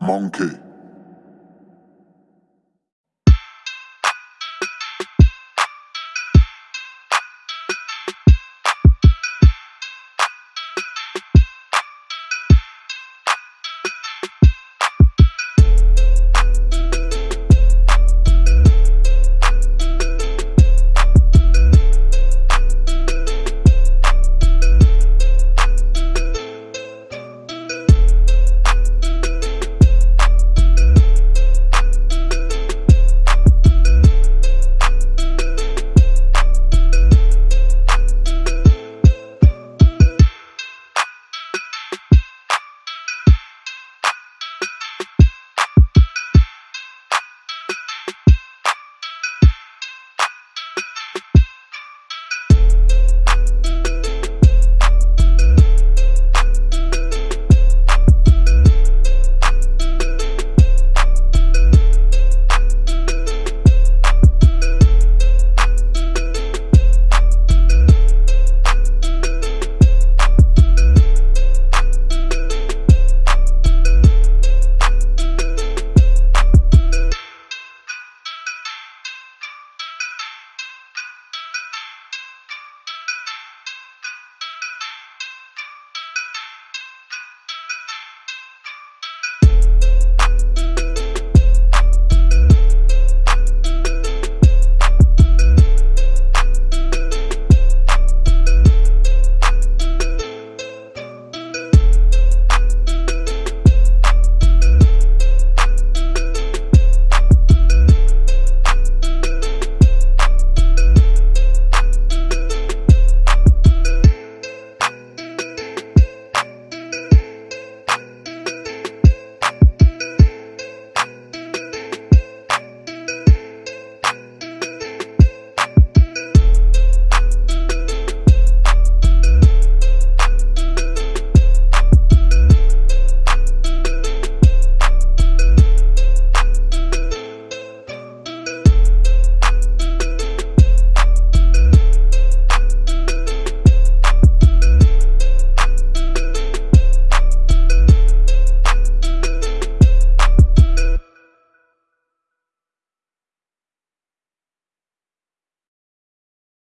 Monkey.